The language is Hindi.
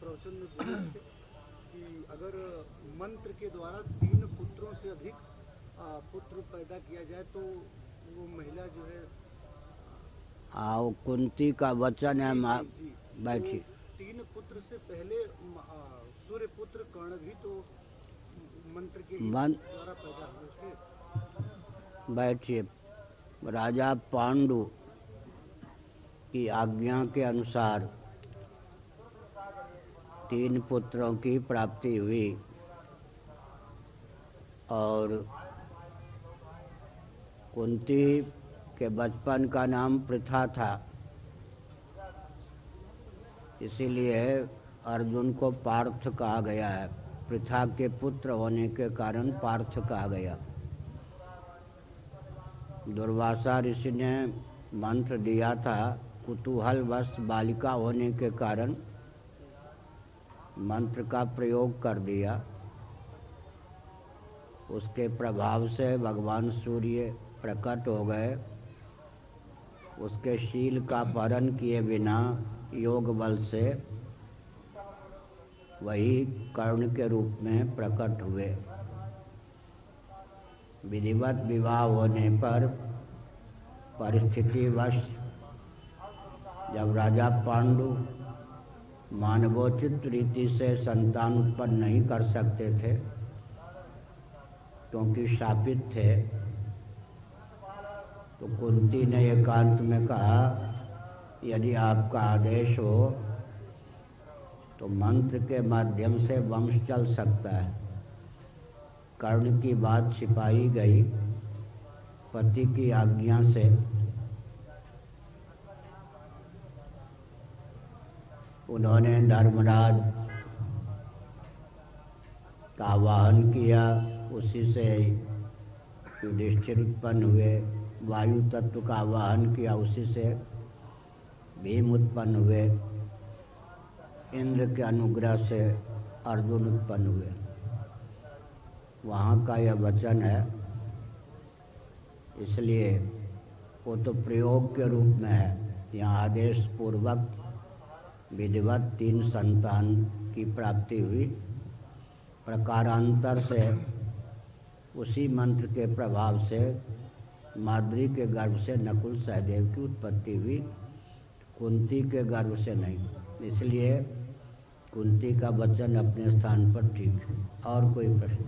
प्रवचन में बोले थे कि अगर मंत्र के द्वारा तीन पुत्रों से अधिक पुत्र पैदा किया जाए तो वो महिला जो है आओ कुंती का वचन है माँ बैठी। तो तीन पुत्र से पहले सूर्य पुत्र कर्ण भी तो मंत्र के मन- द्वारा पैदा हुए थे। बैठिए। राजा पांडु की आज्ञा के अनुसार तीन पुत्रों की प्राप्ति हुई और कुंती के बचपन का नाम प्रथा था। इसीलिए अर्जुन को पार्थ कहा गया है। प्रथा के पुत्र होने के कारण पार्थ कहा गया। दुर्वासा ऋषि ने मंत्र दिया था कुतूहलवश बालिका होने के कारण मंत्र का प्रयोग कर दिया। उसके प्रभाव से भगवान सूर्य प्रकट हो गए। उसके शील का पालन किए बिना योग बल से वही कर्ण के रूप में प्रकट हुए। विधिवत विवाह होने पर परिस्थितिवश जब राजा पांडु मानवोचित रीति से संतान उत्पन्न नहीं कर सकते थे, क्योंकि शापित थे तो कुंती ने एकांत में कहा, यदि आपका आदेश हो तो मंत्र के माध्यम से वंश चल सकता है। कर्ण की बात छिपाई गई पति की आज्ञा से। उन्होंने धर्मराज का आवाहन किया, उसी से युधिष्ठिर उत्पन्न हुए। वायु तत्व का आवाहन किया, उसी से भीम उत्पन्न हुए। इंद्र के अनुग्रह से अर्जुन उत्पन्न हुए। वहाँ का यह वचन है। इसलिए वो तो प्रयोग के रूप में है। यहाँ आदेश पूर्वक विधिवत तीन संतान की प्राप्ति हुई। प्रकारांतर से उसी मंत्र के प्रभाव से माद्री के गर्भ से नकुल सहदेव की उत्पत्ति हुई। कुंती के गर्भ से नहीं, इसलिए कुंती का वचन अपने स्थान पर ठीक है। और कोई प्रश्न?